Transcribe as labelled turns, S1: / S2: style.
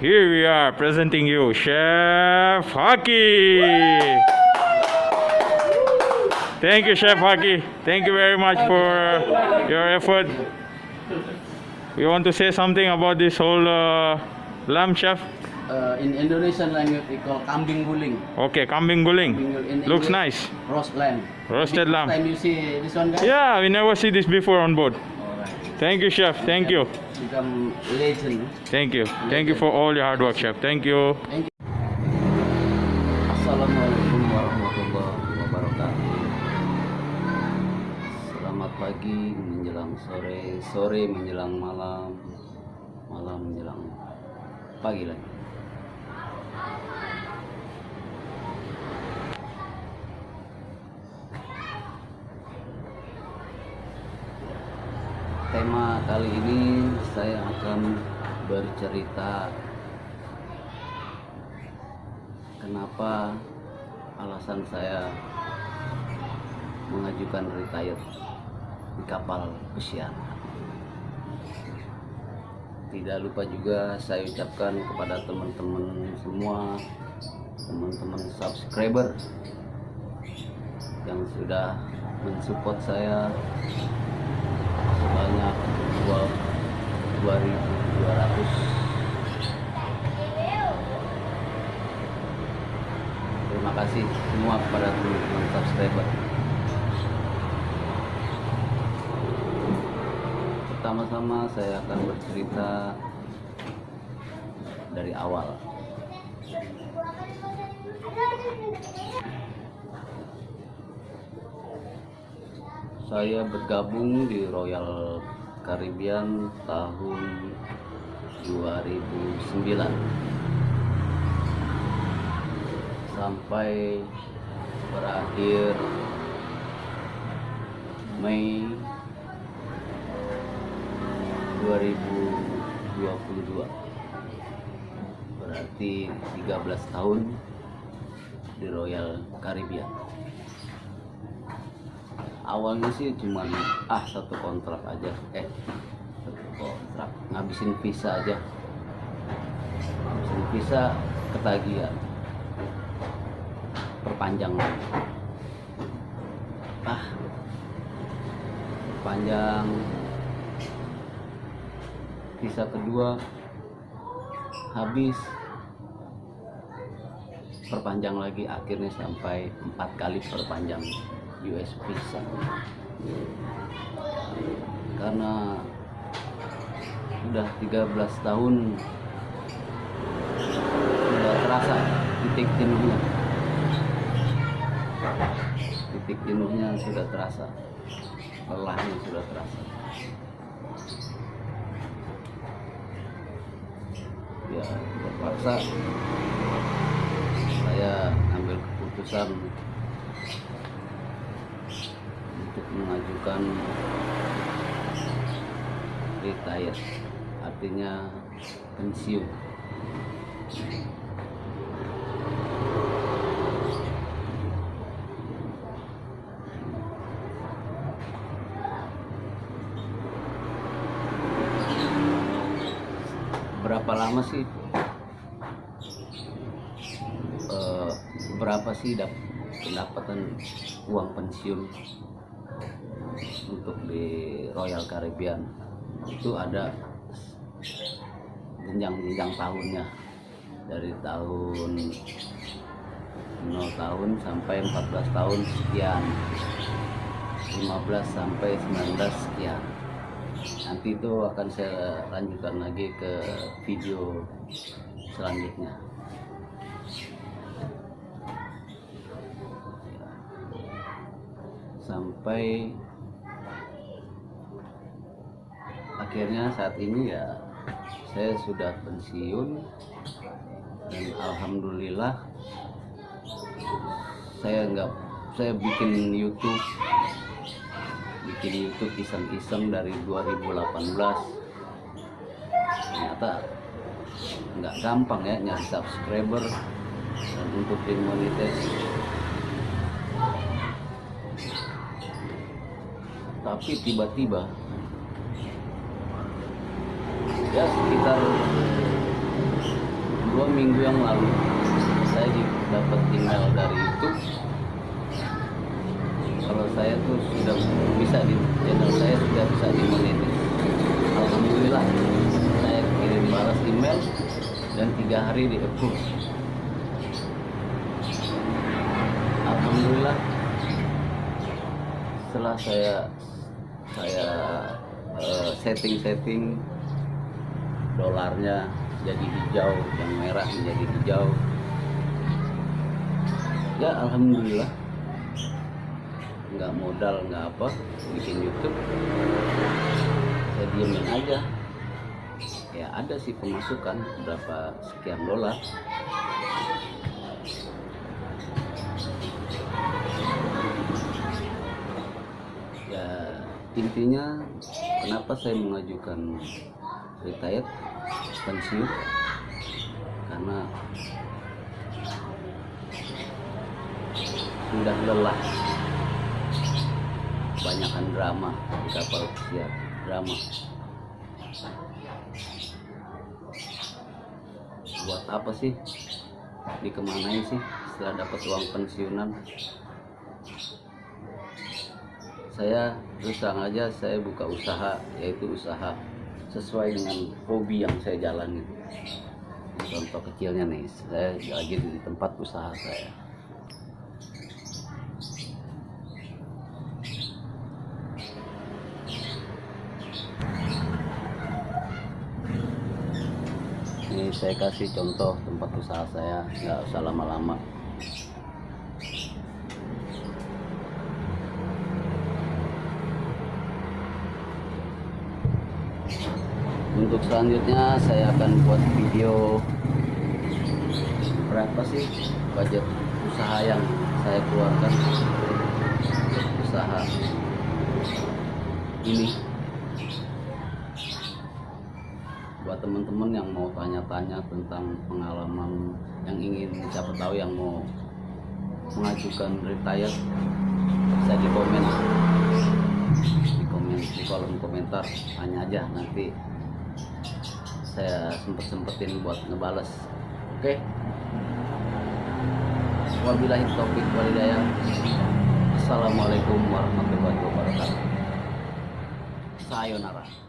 S1: Here we are presenting you Chef Haki. Thank you, Chef Haki. Thank you very much for your effort. We want to say something about this whole uh, lamb, Chef.
S2: Uh, in Indonesian language, we call kambing guling.
S1: Okay, kambing guling.
S2: In
S1: Looks
S2: English,
S1: nice.
S2: Roast lamb.
S1: Roasted lamb.
S2: time you see this one, guys?
S1: Yeah, we never see this before on board. Thank you, Chef. Thank you.
S2: Become legend.
S1: Thank you. Thank you for all your hard work, Chef. Thank you.
S2: Thank you. Assalamualaikum warahmatullahi wabarakatuh. Selamat pagi menjelang sore, sore menjelang malam, malam menjelang pagi lagi. Tema kali ini saya akan bercerita kenapa alasan saya mengajukan retire di kapal pesiar. Tidak lupa juga saya ucapkan kepada teman-teman semua, teman-teman subscriber yang sudah mensupport saya semua kepada teman-teman subscriber. Pertama-tama saya akan bercerita dari awal. Saya bergabung di Royal Caribbean tahun 2009 sampai berakhir Mei 2022 berarti 13 tahun di Royal Caribbean. Awalnya sih cuman ah satu kontrak aja. Eh satu kontrak. Ngabisin visa aja. Ngabisin visa ketagihan perpanjang lagi. ah. Perpanjang visa kedua. Habis. Perpanjang lagi akhirnya sampai empat kali perpanjang US visa. Karena sudah 13 tahun sudah terasa titik jenuhnya titik jenuhnya sudah terasa. Lelahnya sudah terasa. Ya terpaksa saya ambil keputusan untuk mengajukan retire artinya pensiun berapa lama sih? Eh, berapa sih dap pendapatan uang pensiun untuk di Royal Caribbean? Itu ada jenjang-jenjang tahunnya. Dari tahun 0 tahun sampai 14 tahun sekian. 15 sampai 19 sekian nanti itu akan saya lanjutkan lagi ke video selanjutnya. Sampai akhirnya saat ini ya saya sudah pensiun dan alhamdulillah saya nggak saya bikin YouTube bikin YouTube iseng-iseng dari 2018 ternyata nggak gampang ya nyari subscriber dan untuk dimonetize. Tapi tiba-tiba ya sekitar dua minggu yang lalu saya dapat email dari YouTube saya tuh sudah bisa di channel saya sudah bisa dimonetis alhamdulillah saya kirim balas email dan tiga hari di approve. Alhamdulillah setelah saya saya eh, setting-setting dolarnya jadi hijau yang merah menjadi hijau. Ya alhamdulillah nggak modal nggak apa bikin YouTube saya diemin aja. Ya ada sih pemasukan berapa sekian dolar. Ya intinya kenapa saya mengajukan retired pensiun? Karena sudah lelah banyakkan drama di kapal pesiar drama. Buat apa sih? Dikemanain sih setelah dapat uang pensiunan? Saya terus terang aja saya buka usaha yaitu usaha sesuai dengan hobi yang saya jalani. Contoh kecilnya nih saya lagi di tempat usaha saya ini saya kasih contoh tempat usaha saya nggak usah lama-lama. Untuk selanjutnya saya akan buat video berapa sih budget usaha yang saya keluarkan usaha ini buat teman-teman yang mau tanya-tanya tentang pengalaman yang ingin siapa tahu yang mau mengajukan retire bisa di komen di komen di kolom komentar tanya aja nanti saya sempet sempetin buat ngebales. Oke? Wabillahi taufiq walhidayah assalamualaikum warahmatullahi wabarakatuh. Sayonara